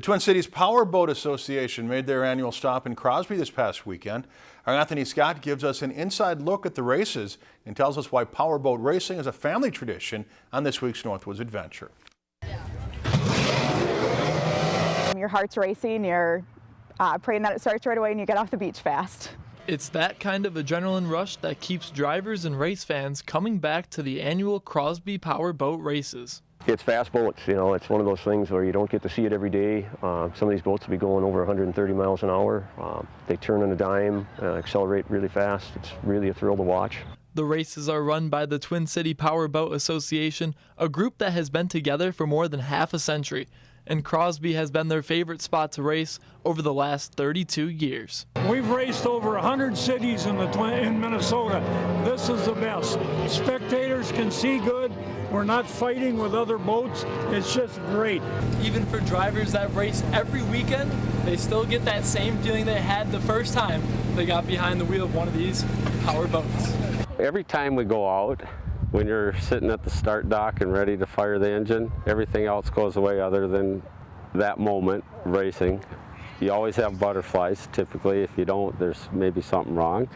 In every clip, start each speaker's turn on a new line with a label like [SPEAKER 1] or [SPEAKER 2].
[SPEAKER 1] The Twin Cities Power Boat Association made their annual stop in Crosby this past weekend. Our Anthony Scott gives us an inside look at the races and tells us why powerboat racing is a family tradition on this week's Northwoods Adventure.
[SPEAKER 2] Your heart's racing, you're uh, praying that it starts right away and you get off the beach fast.
[SPEAKER 3] It's that kind of adrenaline rush that keeps drivers and race fans coming back to the annual Crosby Powerboat races.
[SPEAKER 4] It's fast boats, you know, it's one of those things where you don't get to see it every day. Uh, some of these boats will be going over 130 miles an hour. Uh, they turn on a dime, uh, accelerate really fast. It's really a thrill to watch.
[SPEAKER 3] The races are run by the Twin City Powerboat Association, a group that has been together for more than half a century, and Crosby has been their favorite spot to race over the last 32 years.
[SPEAKER 5] We've raced over 100 cities in, the in Minnesota. This is the best. Spectators can see good. We're not fighting with other boats. It's just great.
[SPEAKER 3] Even for drivers that race every weekend, they still get that same feeling they had the first time they got behind the wheel of one of these power boats.
[SPEAKER 4] Every time we go out, when you're sitting at the start dock and ready to fire the engine, everything else goes away other than that moment racing. You always have butterflies. Typically, if you don't, there's maybe something wrong.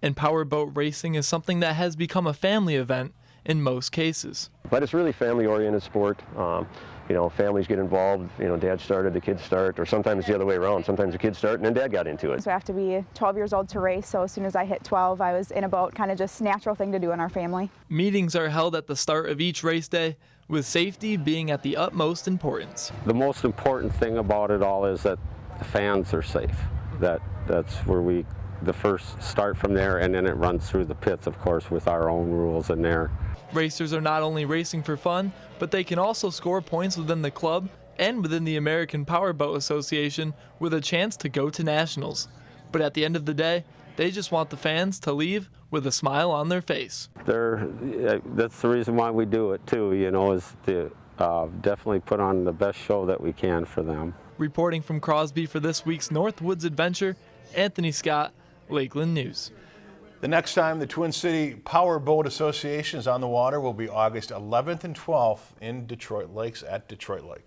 [SPEAKER 3] And powerboat racing is something that has become a family event in most cases.
[SPEAKER 4] But it's really family-oriented sport. Um, you know, families get involved. You know, dad started, the kids start, or sometimes the other way around. Sometimes the kids start and then dad got into it.
[SPEAKER 2] So I have to be 12 years old to race. So as soon as I hit 12, I was in a boat, kind of just natural thing to do in our family.
[SPEAKER 3] Meetings are held at the start of each race day, with safety being at the utmost importance.
[SPEAKER 4] The most important thing about it all is that the fans are safe. That that's where we the first start from there, and then it runs through the pits, of course, with our own rules in there.
[SPEAKER 3] Racers are not only racing for fun, but they can also score points within the club and within the American Powerboat Association with a chance to go to nationals. But at the end of the day, they just want the fans to leave with a smile on their face.
[SPEAKER 4] They're, that's the reason why we do it too, you know, is to uh, definitely put on the best show that we can for them.
[SPEAKER 3] Reporting from Crosby for this week's Northwoods Adventure, Anthony Scott, Lakeland News.
[SPEAKER 1] The next time the Twin City Power Boat Association is on the water will be August 11th and 12th in Detroit Lakes at Detroit Lake.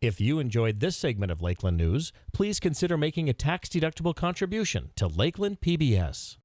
[SPEAKER 6] If you enjoyed this segment of Lakeland News, please consider making a tax-deductible contribution to Lakeland PBS.